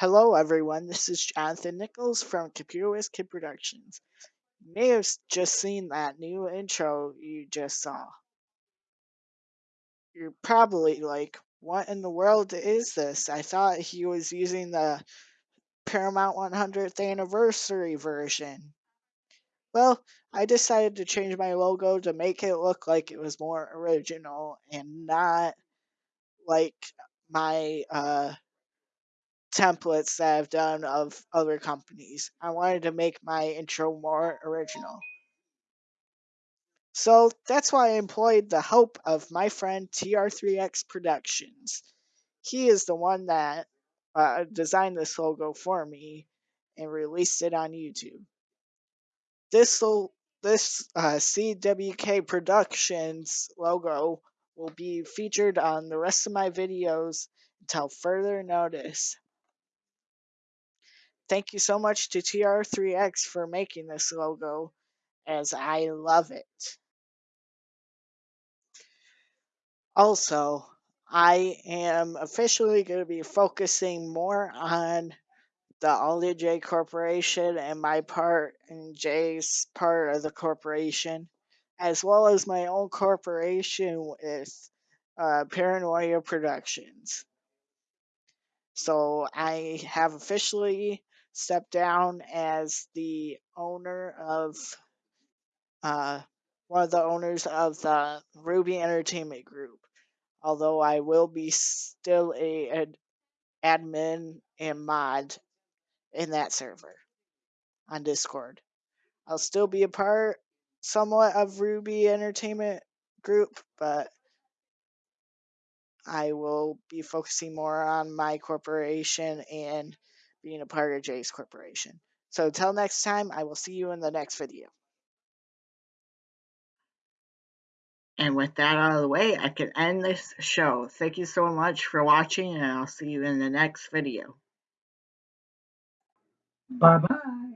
Hello, everyone. This is Jonathan Nichols from Computer Whiz Kid Productions. You may have just seen that new intro you just saw. You're probably like, what in the world is this? I thought he was using the Paramount 100th anniversary version. Well, I decided to change my logo to make it look like it was more original and not like my uh, templates that I've done of other companies. I wanted to make my intro more original. So that's why I employed the help of my friend TR3X Productions. He is the one that uh, designed this logo for me and released it on YouTube. This this uh, CWK Productions logo will be featured on the rest of my videos until further notice. Thank you so much to TR3X for making this logo, as I love it. Also, I am officially going to be focusing more on the Ollie J Corporation and my part and Jay's part of the corporation, as well as my own corporation with uh, Paranoia Productions. So I have officially stepped down as the owner of uh, one of the owners of the Ruby Entertainment Group. Although I will be still a an admin and mod in that server on Discord. I'll still be a part somewhat of Ruby Entertainment Group, but I will be focusing more on my corporation and being a part of Jay's corporation. So until next time, I will see you in the next video. And with that out of the way, I can end this show. Thank you so much for watching, and I'll see you in the next video. Bye bye.